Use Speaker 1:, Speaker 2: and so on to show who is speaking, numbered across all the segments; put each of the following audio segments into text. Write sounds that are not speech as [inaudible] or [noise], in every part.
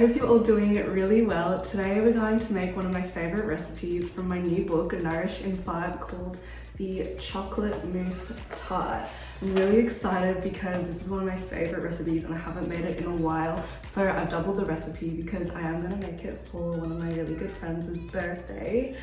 Speaker 1: hope you're all doing really well. Today we're going to make one of my favorite recipes from my new book, Nourish in 5, called the Chocolate Mousse Tart. I'm really excited because this is one of my favorite recipes and I haven't made it in a while. So I've doubled the recipe because I am gonna make it for one of my really good friends' birthday.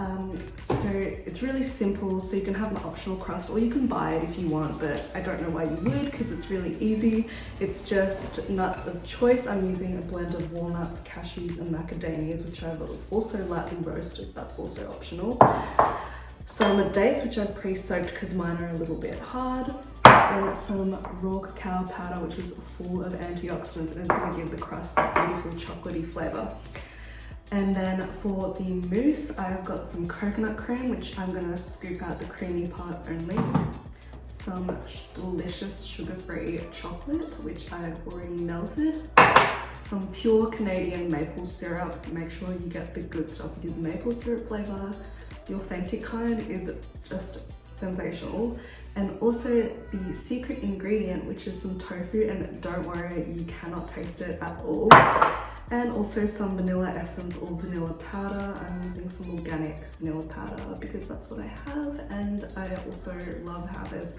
Speaker 1: Um, so it's really simple, so you can have an optional crust or you can buy it if you want, but I don't know why you would because it's really easy. It's just nuts of choice. I'm using a blend of walnuts, cashews and macadamias, which I've also lightly roasted. That's also optional. Some dates, which I've pre-soaked because mine are a little bit hard. And some raw cacao powder, which is full of antioxidants and it's gonna give the crust that beautiful chocolatey flavor. And then for the mousse, I've got some coconut cream, which I'm gonna scoop out the creamy part only. Some delicious sugar-free chocolate, which I've already melted. Some pure Canadian maple syrup. Make sure you get the good stuff because maple syrup flavor, the authentic kind, is just sensational. And also the secret ingredient, which is some tofu, and don't worry, you cannot taste it at all and also some vanilla essence or vanilla powder. I'm using some organic vanilla powder because that's what I have and I also love how there's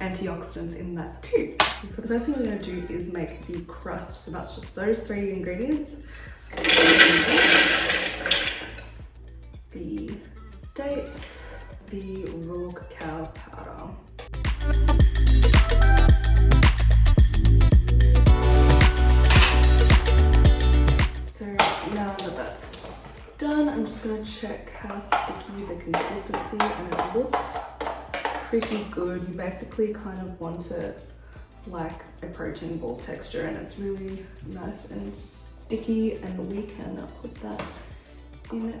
Speaker 1: antioxidants in that too. So the first thing we're going to do is make the crust. So that's just those three ingredients. And it looks pretty good. You basically kind of want it like a protein ball texture and it's really nice and sticky and we can put that in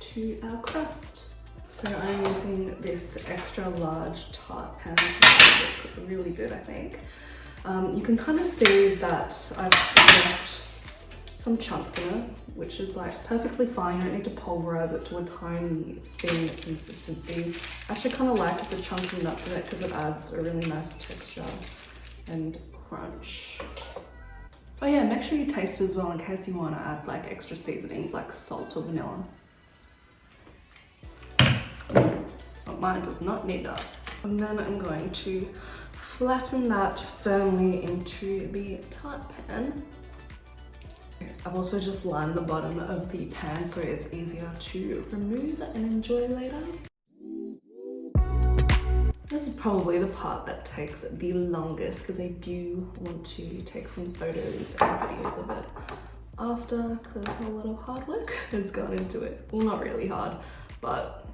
Speaker 1: to our crust. So I'm using this extra large tart pan to look really good I think. Um, you can kind of see that I've left some chunks in it, which is like perfectly fine. You don't need to pulverize it to a tiny thin consistency. I actually kind of like the chunky nuts in it because it adds a really nice texture and crunch. Oh yeah, make sure you taste as well in case you want to add like extra seasonings like salt or vanilla. But mine does not need that. And then I'm going to flatten that firmly into the tart pan. I've also just lined the bottom of the pan so it's easier to remove and enjoy later. This is probably the part that takes the longest because I do want to take some photos and videos of it after because a lot of hard work [laughs] has gone into it. Well, not really hard, but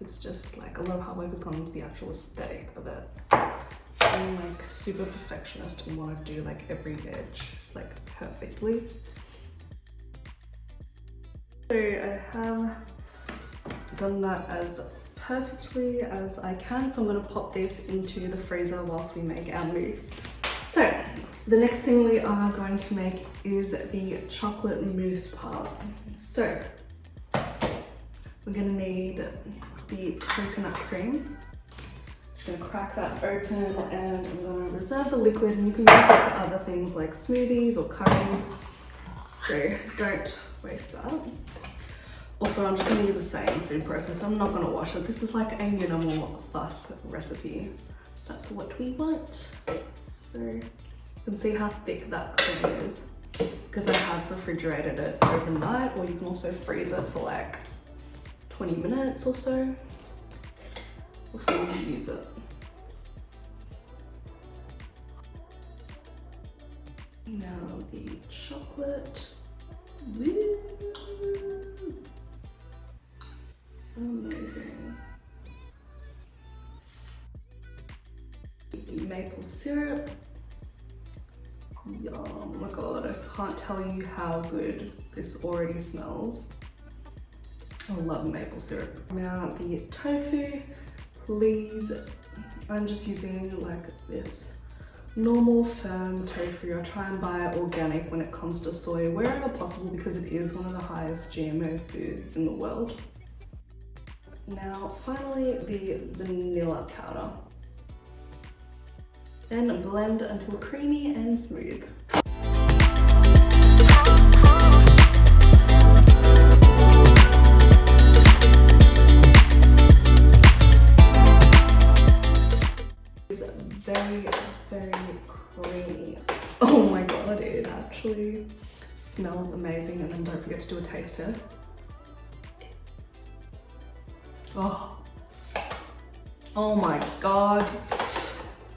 Speaker 1: it's just like a lot of hard work has gone into the actual aesthetic of it. I'm like super perfectionist and want to do like every edge like perfectly. So I have done that as perfectly as I can. So I'm gonna pop this into the freezer whilst we make our mousse. So the next thing we are going to make is the chocolate mousse part. So we're gonna need the coconut cream gonna crack that open and I'm gonna reserve the liquid and you can use it for other things like smoothies or curries. So don't waste that. Also, I'm just gonna use the same food processor. I'm not gonna wash it. This is like a minimal fuss recipe. That's what we want. So you can see how thick that cream is because I have refrigerated it overnight or you can also freeze it for like 20 minutes or so before you use it. Now the chocolate. Woo! Amazing. Maple syrup. Yum, oh my god, I can't tell you how good this already smells. I love maple syrup. Now the tofu, please, I'm just using like this normal firm tofu. I try and buy organic when it comes to soy wherever possible because it is one of the highest GMO foods in the world. Now finally the vanilla powder. Then blend until creamy and smooth. Oh, oh my god.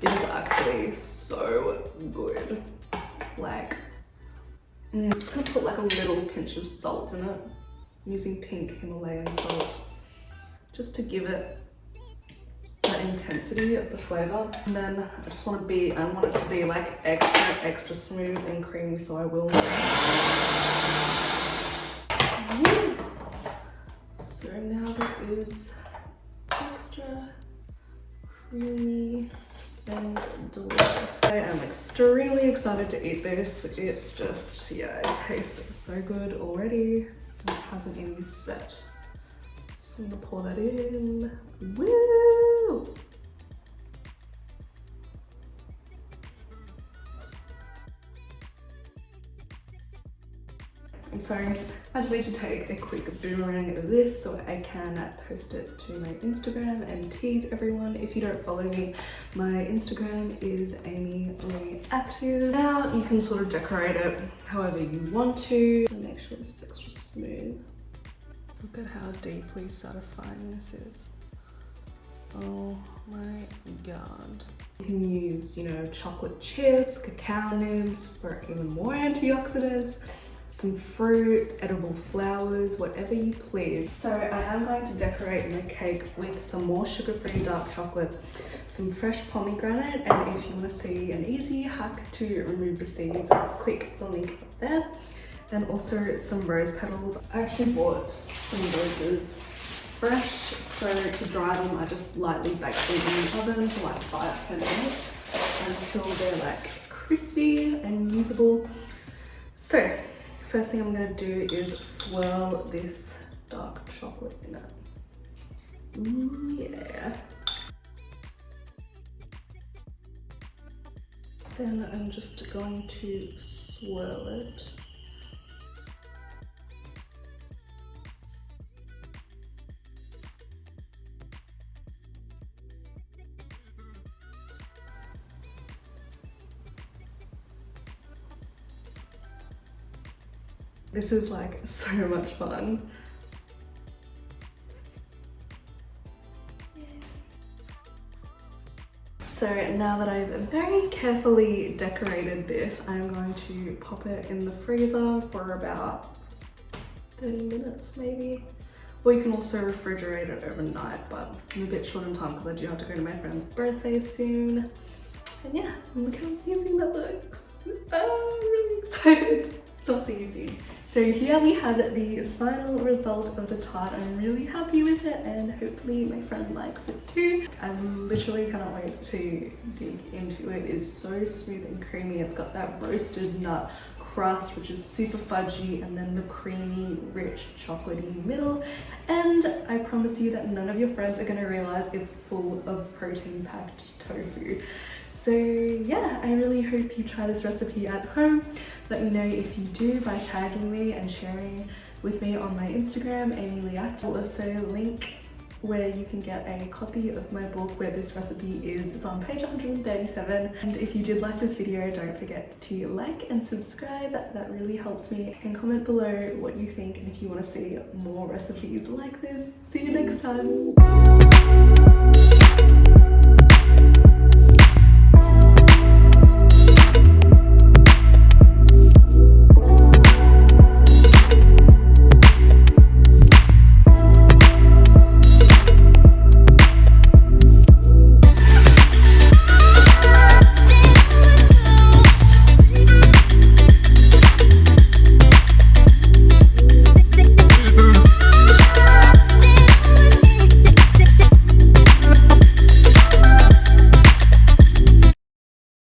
Speaker 1: It is actually so good. Like, mm, I'm just gonna put like a little pinch of salt in it. I'm using pink Himalayan salt just to give it that intensity of the flavor. And then I just want to be, I want it to be like extra, extra smooth and creamy, so I will. Creamy and delicious. I am extremely excited to eat this. It's just, yeah, it tastes so good already. It hasn't even set. So I'm gonna pour that in. Woo! I'm sorry, I just need to take a quick boomerang of this so I can post it to my Instagram and tease everyone. If you don't follow me, my Instagram is Amy Lee Active. Now you can sort of decorate it however you want to. Make sure it's extra smooth. Look at how deeply satisfying this is. Oh my god. You can use, you know, chocolate chips, cacao nibs for even more antioxidants some fruit, edible flowers, whatever you please. So I am going to decorate my cake with some more sugar-free dark chocolate, some fresh pomegranate, and if you want to see an easy hack to remove the seeds, click the link up there. And also some rose petals. I actually bought some roses fresh, so to dry them, I just lightly bake them in the oven for like 5-10 minutes until they're like crispy and usable. So First thing I'm gonna do is swirl this dark chocolate in it. Yeah. Then I'm just going to swirl it. This is like so much fun. So now that I've very carefully decorated this, I'm going to pop it in the freezer for about 30 minutes maybe. Or you can also refrigerate it overnight, but I'm a bit short on time because I do have to go to my friend's birthday soon. And yeah, look how amazing that looks. I'm really [laughs] excited. So see you soon. So here we have the final result of the tart. I'm really happy with it and hopefully my friend likes it too. I literally cannot wait to dig into it. It's so smooth and creamy. It's got that roasted nut crust which is super fudgy and then the creamy rich chocolatey middle and I promise you that none of your friends are going to realize it's full of protein packed tofu so yeah, I really hope you try this recipe at home. Let me know if you do by tagging me and sharing with me on my Instagram, Amy Lee Active. I'll also link where you can get a copy of my book where this recipe is. It's on page 137. And if you did like this video, don't forget to like and subscribe. That really helps me. And comment below what you think and if you want to see more recipes like this. See you next time.